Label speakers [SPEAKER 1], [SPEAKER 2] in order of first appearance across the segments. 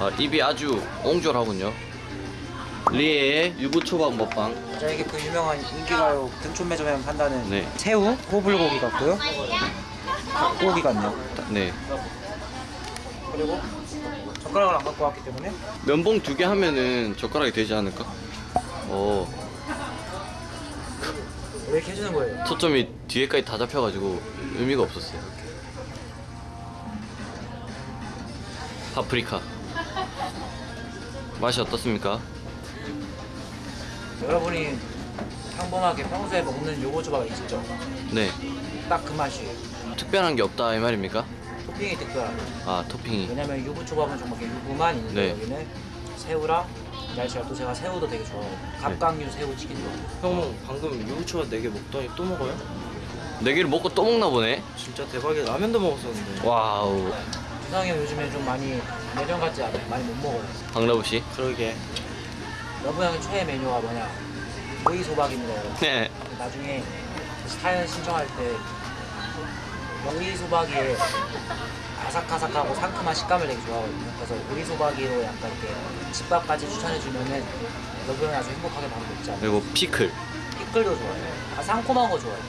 [SPEAKER 1] 아, 입이 아주 옹졸하군요. 리에의 유부초밥 먹방.
[SPEAKER 2] 자 이게 그 유명한 인기가요 등촌 매점에 판다는
[SPEAKER 1] 네.
[SPEAKER 2] 새우, 호불고기 같고요 닭고기 같네요
[SPEAKER 1] 네.
[SPEAKER 2] 그리고 젓가락을 안 갖고 왔기 때문에
[SPEAKER 1] 면봉 두 개 하면은 젓가락이 되지 않을까? 오,
[SPEAKER 2] 왜 이렇게 해주는 거예요?
[SPEAKER 1] 초점이 뒤에까지 다 잡혀가지고 의미가 없었어요. 파프리카. 맛이 어떻습니까?
[SPEAKER 2] 여러분이 평범하게 평소에 먹는 유부초밥이 있죠?
[SPEAKER 1] 네.
[SPEAKER 2] 딱 그 맛이에요
[SPEAKER 1] 특별한 게 없다 이 말입니까?
[SPEAKER 2] 토핑이 특별하고
[SPEAKER 1] 아 토핑이.
[SPEAKER 2] 왜냐면 유부초밥은 정말 유부만 있는데
[SPEAKER 1] 네.
[SPEAKER 2] 여기는 새우랑 날씨가 또 제가 새우도 되게 좋아해요 갑각류 새우 튀김도
[SPEAKER 3] 형 방금 유부초밥 4개 먹더니 또 먹어요?
[SPEAKER 1] 네 개를 먹고 또 먹나 보네.
[SPEAKER 3] 진짜 대박이야 라면도 먹었었는데
[SPEAKER 1] wow.
[SPEAKER 2] 유상이 형 요즘에 좀 많이 예전 같지 않아요? 많이 못 먹어요
[SPEAKER 1] 박라부 씨.
[SPEAKER 3] 그러게
[SPEAKER 2] 러브 형의 최애 메뉴가 뭐냐 오이 소박입니다 여러분
[SPEAKER 1] 네.
[SPEAKER 2] 나중에 사연 신청할 때 오이 소박이의 아삭아삭하고 상큼한 식감을 되게 좋아하거든요. 그래서 오이 소박이로 약간 이렇게 집밥까지 추천해주면은 러브 형이 아주 행복하게 밥을 먹지 않아요.
[SPEAKER 1] 그리고 피클.
[SPEAKER 2] 피클도 좋아해요. 아, 상콤한 거 좋아해요.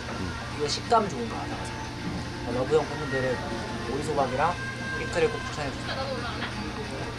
[SPEAKER 2] 이거 식감 좋은 거 아삭아삭. 러브 형 팬분들은 오이 소박이랑 피클을 꼭 추천해주세요.